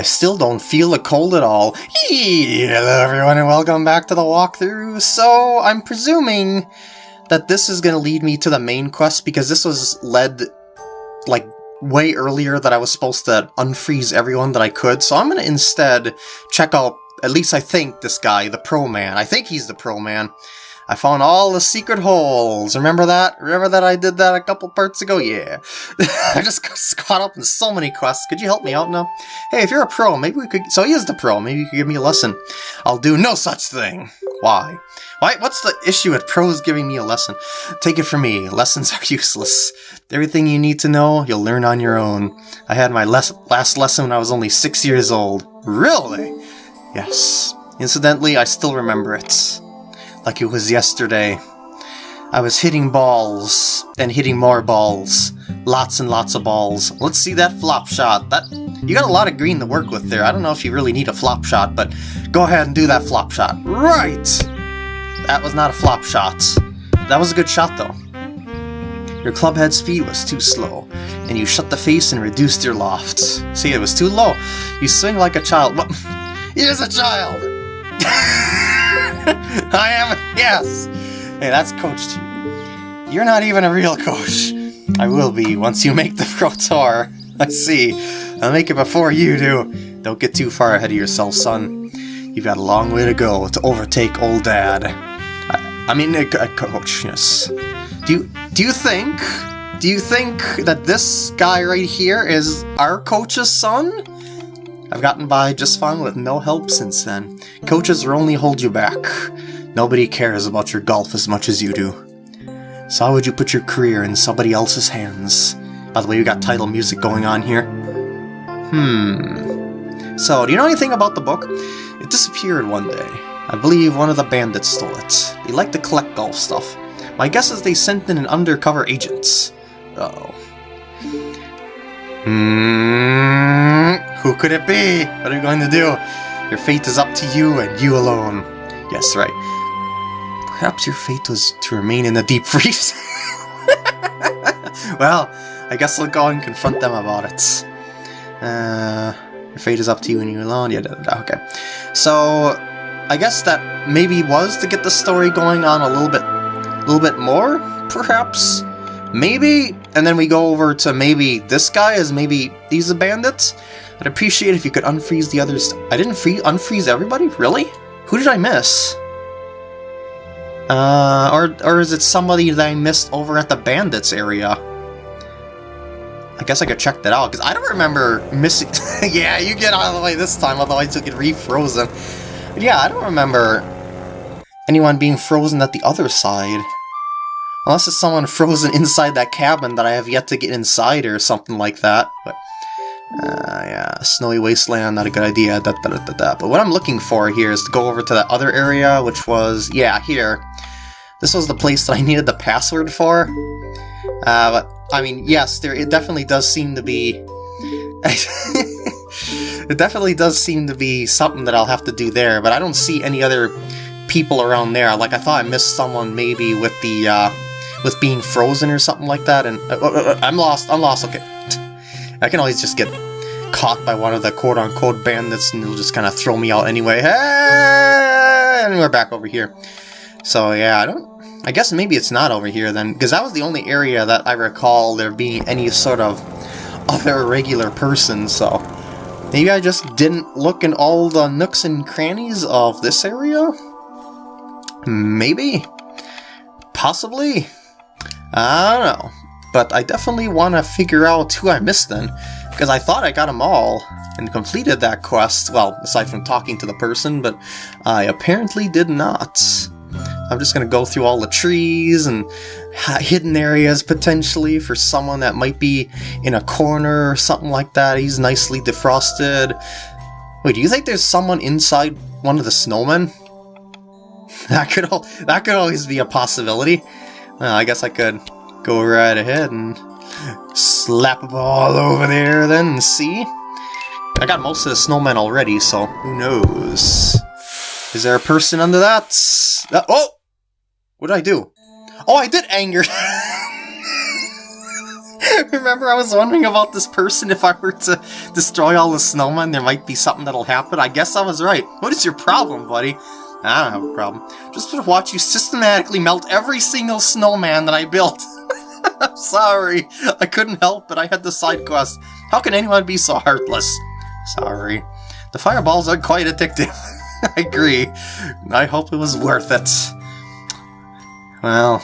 I still don't feel the cold at all. Hello everyone and welcome back to the walkthrough. So, I'm presuming that this is going to lead me to the main quest because this was led, like, way earlier that I was supposed to unfreeze everyone that I could. So I'm going to instead check out, at least I think, this guy, the Pro Man. I think he's the Pro Man. I found all the secret holes. Remember that? Remember that I did that a couple parts ago? Yeah. I just got caught up in so many quests. Could you help me out now? Hey, if you're a pro, maybe we could... So he is the pro. Maybe you could give me a lesson. I'll do no such thing. Why? Why? What's the issue with pros giving me a lesson? Take it from me. Lessons are useless. Everything you need to know, you'll learn on your own. I had my les last lesson when I was only six years old. Really? Yes. Incidentally, I still remember it like it was yesterday. I was hitting balls, and hitting more balls. Lots and lots of balls. Let's see that flop shot. That You got a lot of green to work with there. I don't know if you really need a flop shot, but go ahead and do that flop shot. Right! That was not a flop shot. That was a good shot, though. Your club head speed was too slow, and you shut the face and reduced your loft. See, it was too low. You swing like a child. What? He is a child! I am, yes! Hey, that's Coach G. You're not even a real coach. I will be once you make the Pro Tour. I see. I'll make it before you do. Don't get too far ahead of yourself, son. You've got a long way to go to overtake old dad. I, I mean, a, a coach, yes. Do you, do you think, do you think that this guy right here is our coach's son? I've gotten by just fine with no help since then. Coaches will only hold you back. Nobody cares about your golf as much as you do. So how would you put your career in somebody else's hands? By the way, we got title music going on here. Hmm. So, do you know anything about the book? It disappeared one day. I believe one of the bandits stole it. They like to collect golf stuff. My guess is they sent in an undercover agent. Uh oh. Hmm. Who could it be? What are you going to do? Your fate is up to you and you alone. Yes, right. Perhaps your fate was to remain in the deep freeze. well, I guess I'll go and confront them about it. Uh, your fate is up to you and you alone. Yeah, da, da, da. okay. So, I guess that maybe was to get the story going on a little bit, a little bit more, perhaps. Maybe, and then we go over to maybe this guy is maybe these are bandits. I'd appreciate if you could unfreeze the others. I didn't free unfreeze everybody, really? Who did I miss? Uh, or, or is it somebody that I missed over at the bandits area? I guess I could check that out, because I don't remember missing... yeah, you get out of the way this time, otherwise you'll get refrozen. But yeah, I don't remember anyone being frozen at the other side. Unless it's someone frozen inside that cabin that I have yet to get inside or something like that. But uh, yeah, snowy wasteland, not a good idea, da, da, da, But what I'm looking for here is to go over to that other area, which was, yeah, here. This was the place that I needed the password for. Uh, but, I mean, yes, there it definitely does seem to be... it definitely does seem to be something that I'll have to do there, but I don't see any other people around there. Like, I thought I missed someone maybe with the, uh, with being frozen or something like that, and... Uh, uh, uh I'm lost, I'm lost, okay. I can always just get caught by one of the quote-unquote bandits and they'll just kind of throw me out anyway. Hey! And we're back over here. So yeah, I don't... I guess maybe it's not over here then, because that was the only area that I recall there being any sort of other regular person, so... Maybe I just didn't look in all the nooks and crannies of this area? Maybe? Possibly? I don't know. But I definitely want to figure out who I missed then, because I thought I got them all and completed that quest, well, aside from talking to the person, but I apparently did not. I'm just going to go through all the trees and hidden areas potentially for someone that might be in a corner or something like that. He's nicely defrosted. Wait, do you think there's someone inside one of the snowmen? That could that could always be a possibility. Well, I guess I could go right ahead and slap a ball over there then and see. I got most of the snowmen already, so who knows. Is there a person under that? Uh, oh! What did I do? Oh, I did anger! Remember, I was wondering about this person. If I were to destroy all the snowmen, there might be something that'll happen. I guess I was right. What is your problem, buddy? I don't have a problem. Just to watch you systematically melt every single snowman that I built. Sorry. I couldn't help but I had the side quest. How can anyone be so heartless? Sorry. The fireballs are quite addictive. I agree. I hope it was worth it. Well,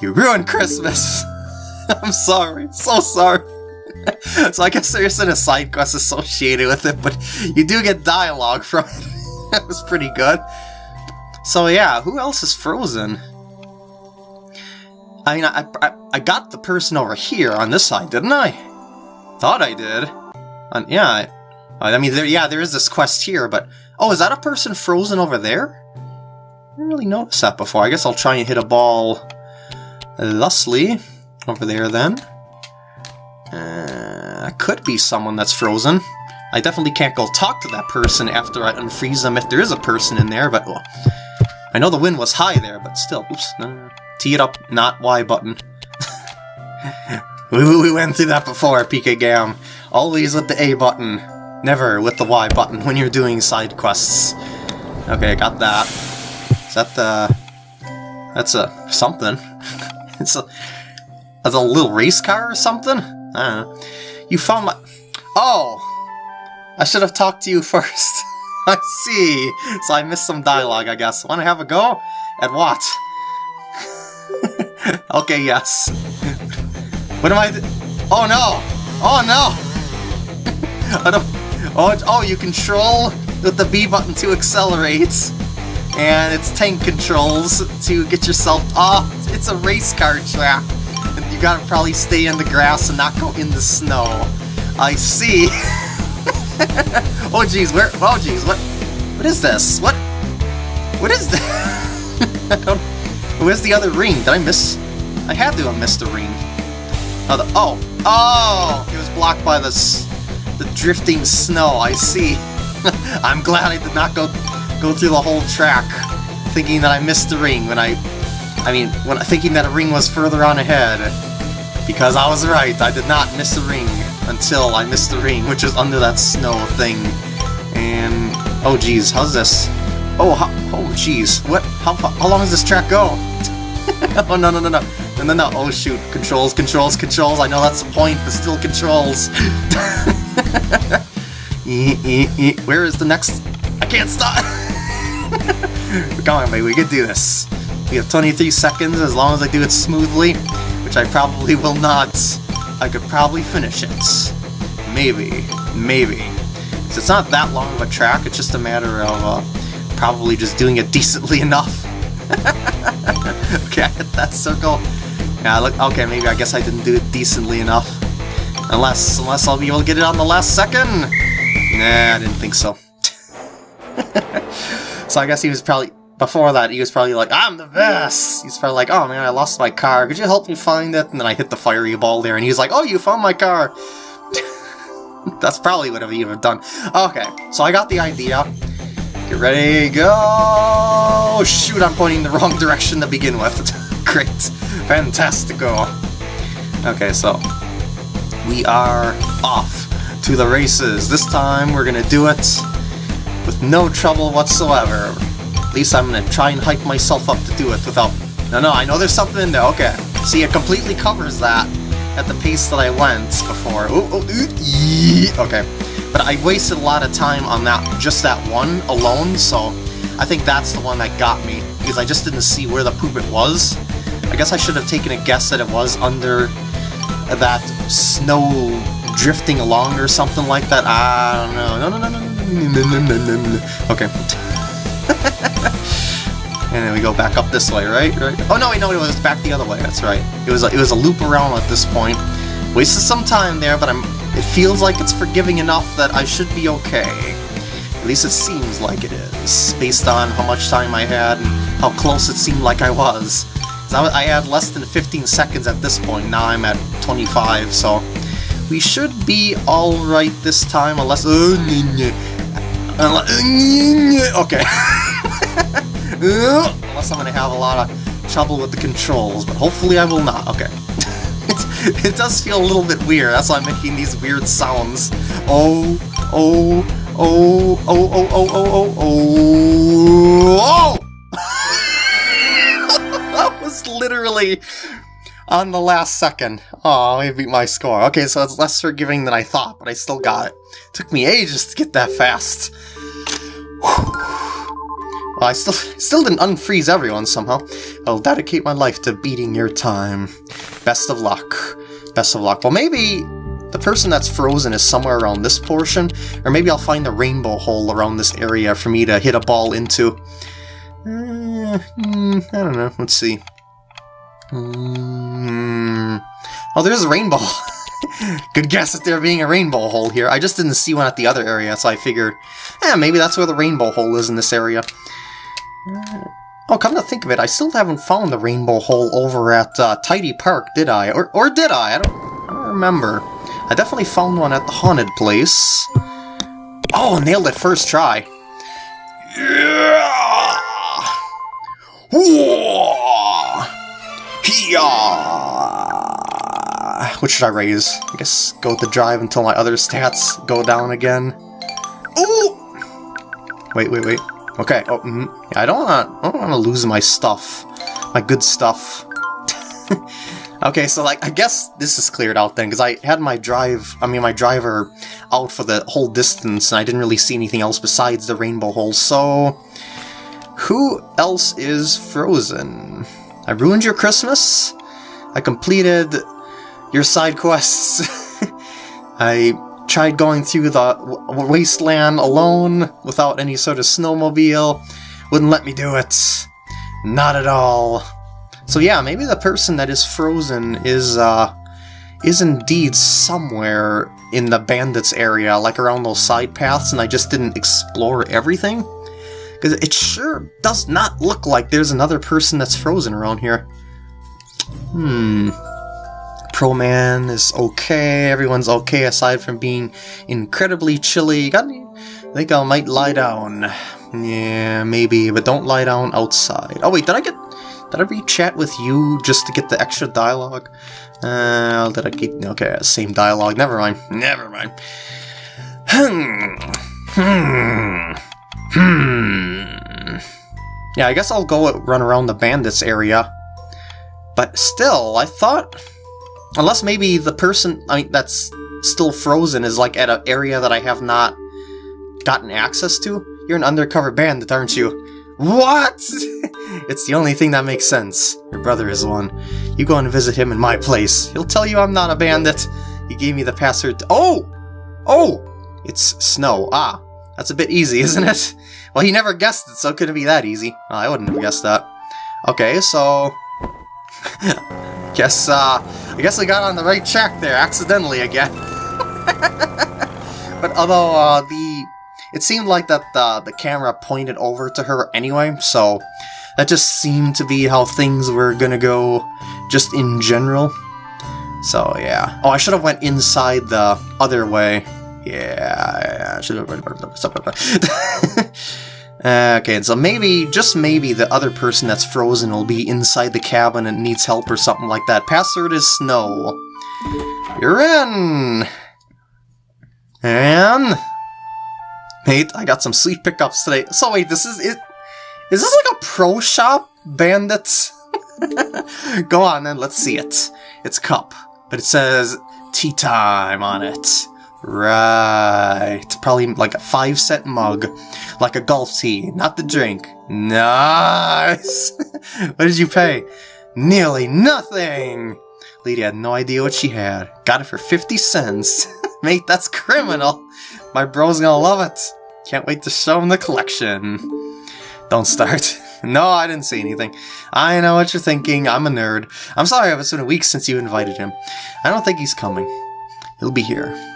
you ruined Christmas. I'm sorry. So sorry. so I guess there isn't a side quest associated with it, but you do get dialogue from it. that was pretty good. So yeah, who else is frozen? I mean, I, I, I got the person over here on this side, didn't I? Thought I did. Uh, yeah, I, I mean, there, yeah, there is this quest here, but... Oh, is that a person frozen over there? I didn't really notice that before. I guess I'll try and hit a ball thusly over there then. Uh, could be someone that's frozen. I definitely can't go talk to that person after I unfreeze them if there is a person in there, but well, I know the wind was high there, but still. Oops, no, no, no. Tee it up, not Y button. we, we went through that before, PK Gam. Always with the A button, never with the Y button when you're doing side quests. Okay, got that. Is that the... That's a... something. it's a... That's a little race car or something? I don't know. You found my... Oh! I should have talked to you first. I see. So I missed some dialogue, I guess. Want to have a go? At what? okay, yes. what am I... Oh, no! Oh, no! I don't... Oh, oh, you control with the B button to accelerate. And it's tank controls to get yourself... Oh, it's a race car track. And you gotta probably stay in the grass and not go in the snow. I see. oh jeez, where? Oh jeez, what? What is this? What? What is this? Where's the other ring? Did I miss? I had to have missed the ring. Oh, the, oh, oh! It was blocked by this, the drifting snow. I see. I'm glad I did not go go through the whole track, thinking that I missed the ring when I, I mean, when thinking that a ring was further on ahead. Because I was right, I did not miss the ring until I missed the ring, which is under that snow thing. And, oh geez, how's this? Oh, how, oh jeez, what, how, how long does this track go? oh, no, no, no, no, no, no, no, oh shoot, controls, controls, controls, I know that's the point, but still controls. Where is the next? I can't stop! Come on, baby, we can do this. We have 23 seconds as long as I do it smoothly, which I probably will not. I could probably finish it. Maybe. Maybe. So it's not that long of a track, it's just a matter of uh, probably just doing it decently enough. okay, I hit that circle. Yeah, look, okay, maybe I guess I didn't do it decently enough. Unless, unless I'll be able to get it on the last second? Nah, I didn't think so. so I guess he was probably before that, he was probably like, I'm the best! He's probably like, oh man, I lost my car, could you help me find it? And then I hit the fiery ball there, and he's like, oh, you found my car! That's probably what he would have done. Okay, so I got the idea. Get ready, go! Shoot, I'm pointing the wrong direction to begin with. Great. Fantastico. Okay, so we are off to the races. This time we're gonna do it with no trouble whatsoever at least I'm gonna try and hype myself up to do it without... No, no, I know there's something in there, okay. See, it completely covers that at the pace that I went before. Ooh, ooh, ooh, okay. But I wasted a lot of time on that, just that one alone, so I think that's the one that got me, because I just didn't see where the poop it was. I guess I should have taken a guess that it was under that snow drifting along or something like that. I don't know. No, no, no, no. Okay and then we go back up this way, right? Right? Oh no, wait, no, it was back the other way. That's right. It was a, it was a loop around at this point. Wasted some time there, but I'm. It feels like it's forgiving enough that I should be okay. At least it seems like it is, based on how much time I had and how close it seemed like I was. I had less than 15 seconds at this point. Now I'm at 25, so we should be alright this time, unless... Uh, uh, okay. Unless I'm to have a lot of trouble with the controls, but hopefully I will not. Okay. it does feel a little bit weird. That's why I'm making these weird sounds. Oh, oh, oh, oh, oh, oh, oh, oh, oh! oh! that was literally on the last second. Oh, I beat my score. Okay, so it's less forgiving than I thought, but I still got it. Took me ages to get that fast. Well, I still still didn't unfreeze everyone somehow. I'll dedicate my life to beating your time. Best of luck. Best of luck. Well, maybe the person that's frozen is somewhere around this portion, or maybe I'll find the rainbow hole around this area for me to hit a ball into. Uh, mm, I don't know. Let's see. Mm. Oh, there's a rainbow. Good guess at there being a rainbow hole here. I just didn't see one at the other area, so I figured, eh, maybe that's where the rainbow hole is in this area. Oh, come to think of it, I still haven't found the rainbow hole over at uh, Tidy Park, did I? Or, or did I? I don't, I don't remember. I definitely found one at the haunted place. Oh, nailed it first try. Yeah! What should I raise? I guess go with the drive until my other stats go down again. Ooh! Wait, wait, wait. Okay. Oh, mm, I don't want. I don't want to lose my stuff, my good stuff. okay, so like I guess this is cleared out then, because I had my drive. I mean, my driver out for the whole distance, and I didn't really see anything else besides the rainbow hole. So, who else is frozen? I ruined your Christmas. I completed your side quests. I tried going through the wasteland alone without any sort of snowmobile. Wouldn't let me do it. Not at all. So yeah, maybe the person that is frozen is, uh, is indeed somewhere in the bandits area, like around those side paths, and I just didn't explore everything? Because it sure does not look like there's another person that's frozen around here. Hmm. Pro Man is okay, everyone's okay aside from being incredibly chilly. Got any? I think I might lie down. Yeah, maybe, but don't lie down outside. Oh wait, did I get... Did I re-chat with you just to get the extra dialogue? Uh, did I get... Okay, same dialogue. Never mind. Never mind. Hmm. Hmm. Hmm. Yeah, I guess I'll go run around the bandits area. But still, I thought... Unless maybe the person I mean, that's still frozen is like at an area that I have not gotten access to. You're an undercover bandit, aren't you? What? it's the only thing that makes sense. Your brother is one. You go and visit him in my place. He'll tell you I'm not a bandit. He gave me the password. Oh! Oh! It's snow. Ah, that's a bit easy, isn't it? Well, he never guessed it, so it couldn't be that easy. I wouldn't have guessed that. Okay, so... guess, uh, I guess I got on the right track there, accidentally again. but although, uh, the... It seemed like that the, the camera pointed over to her anyway, so that just seemed to be how things were gonna go just in general. So, yeah. Oh, I should have went inside the other way. Yeah, I have... okay, so maybe, just maybe, the other person that's frozen will be inside the cabin and needs help or something like that. Password is snow. You're in! And... Mate, I got some sweet pickups today. So wait, this is... it. Is this like a pro shop, bandits? Go on then, let's see it. It's cup, but it says tea time on it. Right. Probably like a five cent mug. Like a golf tee, not the drink. Nice! what did you pay? Nearly nothing! Lady had no idea what she had. Got it for 50 cents. Mate, that's criminal! My bro's gonna love it. Can't wait to show him the collection. Don't start. No, I didn't say anything. I know what you're thinking. I'm a nerd. I'm sorry it's been a week since you invited him. I don't think he's coming. He'll be here.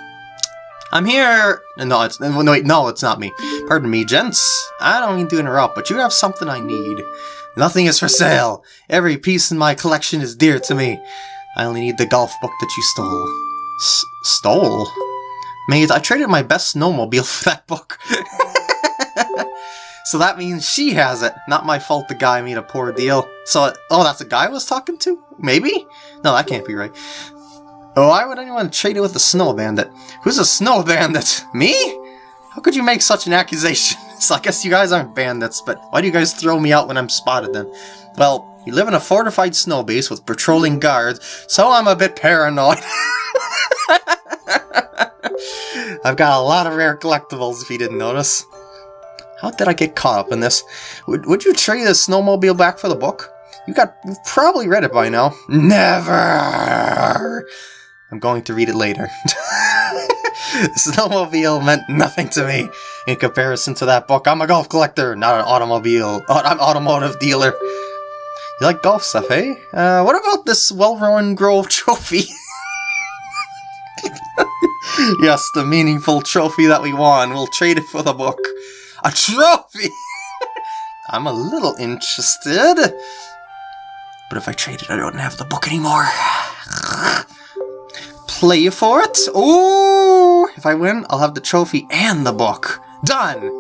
I'm here! No, it's no, wait, no, it's not me. Pardon me, gents. I don't mean to interrupt, but you have something I need. Nothing is for sale. Every piece in my collection is dear to me. I only need the golf book that you stole. S stole? Mate, I traded my best snowmobile for that book. so that means she has it. Not my fault the guy made a poor deal. So, oh, that's a guy I was talking to? Maybe? No, that can't be right. Oh, why would anyone trade it with a snow bandit? Who's a snow bandit? Me? How could you make such an accusation? so I guess you guys aren't bandits, but why do you guys throw me out when I'm spotted then? Well, you live in a fortified snow base with patrolling guards, so I'm a bit paranoid. I've got a lot of rare collectibles if you didn't notice. How did I get caught up in this? Would, would you trade the snowmobile back for the book? You got you've probably read it by now. Never! I'm going to read it later. snowmobile meant nothing to me in comparison to that book. I'm a golf collector, not an automobile. I'm automotive dealer. You like golf stuff, eh? Uh, what about this Wellworn Grove trophy? yes, the meaningful trophy that we won. We'll trade it for the book. A trophy! I'm a little interested. But if I trade it, I don't have the book anymore. Play for it? Ooh! If I win, I'll have the trophy and the book. Done!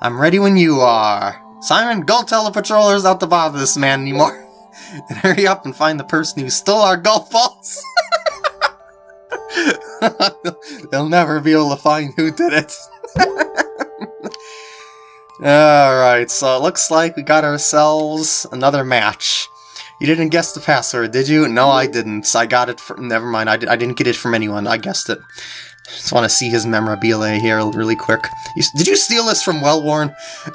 I'm ready when you are. Simon, go tell the patrollers not to bother this man anymore. And hurry up and find the person who stole our golf balls. They'll never be able to find who did it. Alright, so it looks like we got ourselves another match. You didn't guess the password, did you? No, I didn't. I got it from... Never mind, I, did, I didn't get it from anyone. I guessed it. Just want to see his memorabilia here really quick. You, did you steal this from Wellworn?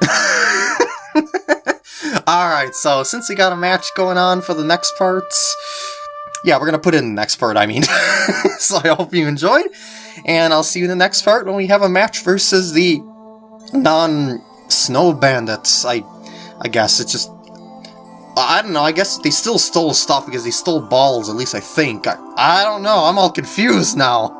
Alright, so since we got a match going on for the next parts, yeah, we're going to put in the next part, I mean. so I hope you enjoyed, and I'll see you in the next part when we have a match versus the non-snow bandits. I, I guess it's just... I don't know, I guess they still stole stuff because they stole balls, at least I think. I, I don't know, I'm all confused now.